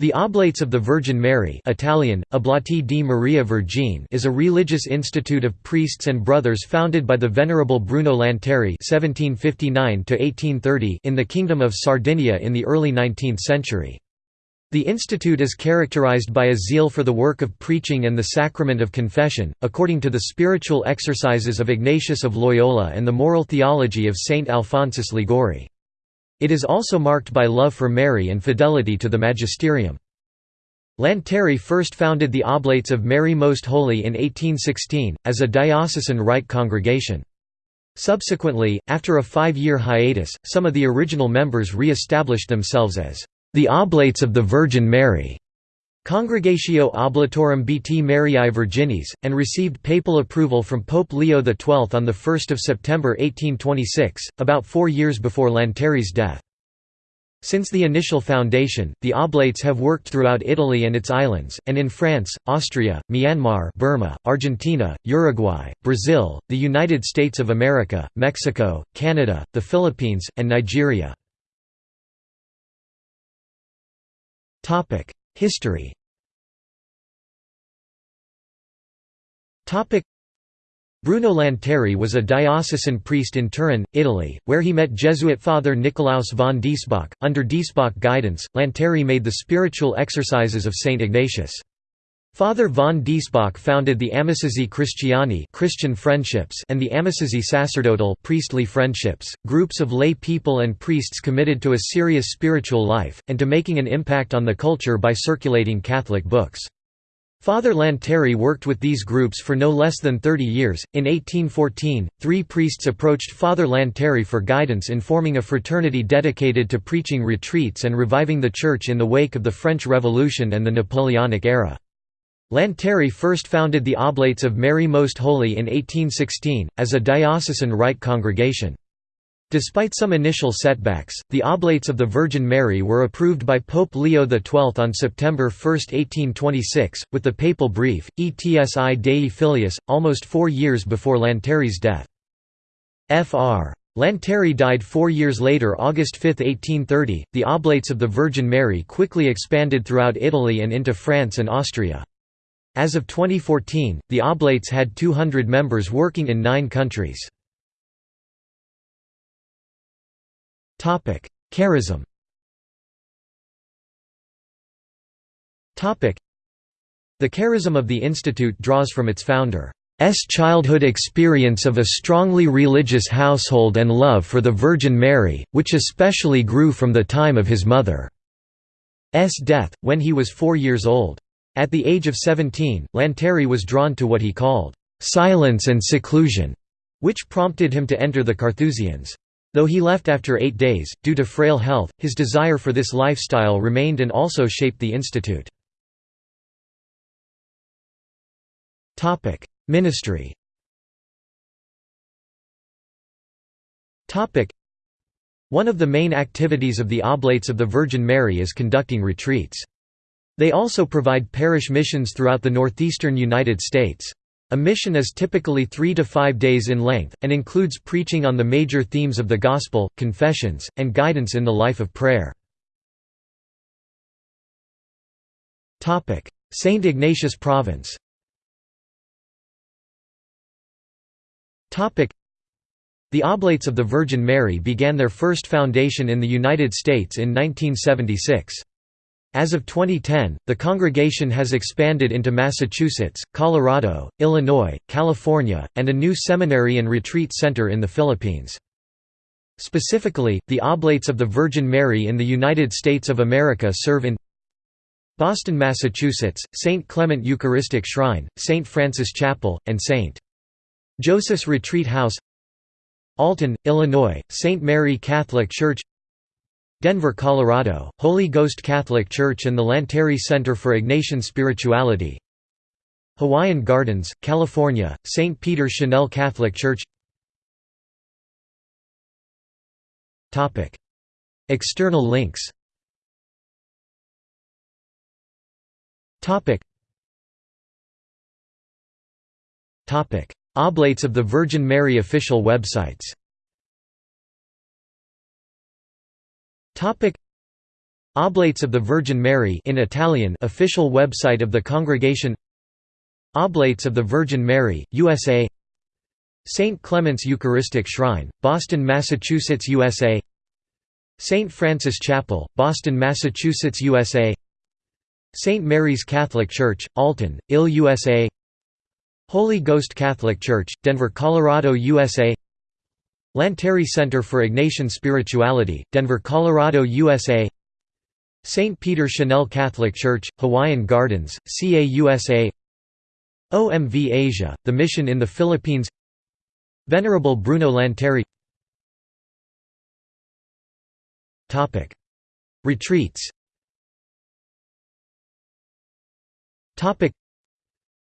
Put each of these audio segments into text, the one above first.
The Oblates of the Virgin Mary Italian, Oblati di Maria Vergine is a religious institute of priests and brothers founded by the Venerable Bruno Lanteri (1759–1830) in the Kingdom of Sardinia in the early 19th century. The institute is characterized by a zeal for the work of preaching and the sacrament of confession, according to the spiritual exercises of Ignatius of Loyola and the moral theology of Saint Alphonsus Liguori. It is also marked by love for Mary and fidelity to the magisterium. Lanteri first founded the Oblates of Mary Most Holy in 1816, as a diocesan rite congregation. Subsequently, after a five-year hiatus, some of the original members re-established themselves as the Oblates of the Virgin Mary. Congregatio Oblatorum Bt Mariae Virginis, and received papal approval from Pope Leo XII on 1 September 1826, about four years before Lanteri's death. Since the initial foundation, the Oblates have worked throughout Italy and its islands, and in France, Austria, Myanmar Burma, Argentina, Uruguay, Brazil, the United States of America, Mexico, Canada, the Philippines, and Nigeria. History Bruno Lanteri was a diocesan priest in Turin, Italy, where he met Jesuit Father Nicolaus von Diesbach. Under Diesbach guidance, Lanteri made the spiritual exercises of Saint Ignatius. Father von Diesbach founded the Amici Christiani Christian friendships and the Amici Sacerdotal priestly friendships, groups of lay people and priests committed to a serious spiritual life, and to making an impact on the culture by circulating Catholic books. Father Lanteri worked with these groups for no less than 30 years. In 1814, three priests approached Father Lanteri for guidance in forming a fraternity dedicated to preaching retreats and reviving the Church in the wake of the French Revolution and the Napoleonic era. Lanteri first founded the Oblates of Mary Most Holy in 1816, as a diocesan rite congregation. Despite some initial setbacks, the Oblates of the Virgin Mary were approved by Pope Leo XII on September 1, 1826, with the papal brief, Etsi Dei Filius, almost four years before Lanteri's death. Fr. Lanteri died four years later August 5, 1830. The Oblates of the Virgin Mary quickly expanded throughout Italy and into France and Austria. As of 2014, the Oblates had 200 members working in nine countries. Charism The charism of the institute draws from its founder's childhood experience of a strongly religious household and love for the Virgin Mary, which especially grew from the time of his mother's death, when he was four years old. At the age of 17, Lanteri was drawn to what he called, "...silence and seclusion", which prompted him to enter the Carthusians. Though he left after eight days, due to frail health, his desire for this lifestyle remained and also shaped the institute. Ministry One of the main activities of the Oblates of the Virgin Mary is conducting retreats. They also provide parish missions throughout the northeastern United States. A mission is typically three to five days in length, and includes preaching on the major themes of the Gospel, confessions, and guidance in the life of prayer. St. Ignatius Province The Oblates of the Virgin Mary began their first foundation in the United States in 1976. As of 2010, the congregation has expanded into Massachusetts, Colorado, Illinois, California, and a new seminary and retreat center in the Philippines. Specifically, the Oblates of the Virgin Mary in the United States of America serve in Boston, Massachusetts, St. Clement Eucharistic Shrine, St. Francis Chapel, and St. Joseph's Retreat House Alton, Illinois, St. Mary Catholic Church Denver, Colorado, Holy Ghost Catholic Church and the Lanteri Center for Ignatian Spirituality. Hawaiian Gardens, California, St. Peter Chanel Catholic Church. External links. Oblates of the Virgin Mary official websites Topic Oblates of the Virgin Mary in Italian official website of the congregation Oblates of the Virgin Mary, USA St. Clement's Eucharistic Shrine, Boston, Massachusetts, USA St. Francis Chapel, Boston, Massachusetts, USA St. Mary's Catholic Church, Alton, Ill, USA Holy Ghost Catholic Church, Denver, Colorado, USA Lanteri Center for Ignatian Spirituality, Denver, Colorado, USA St. Peter Chanel Catholic Church, Hawaiian Gardens, CA USA OMV Asia, the mission in the Philippines Venerable Bruno Lanteri Retreats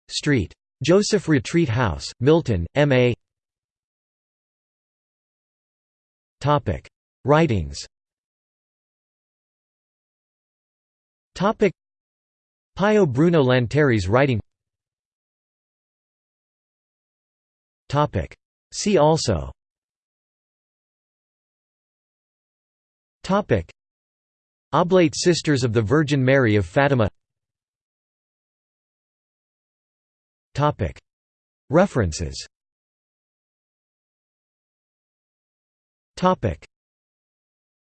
Street. Joseph Retreat House, Milton, M.A. Writings. Pio Bruno Lanteri's writing. See also. Oblate Sisters of the Virgin Mary of Fatima. References Topic: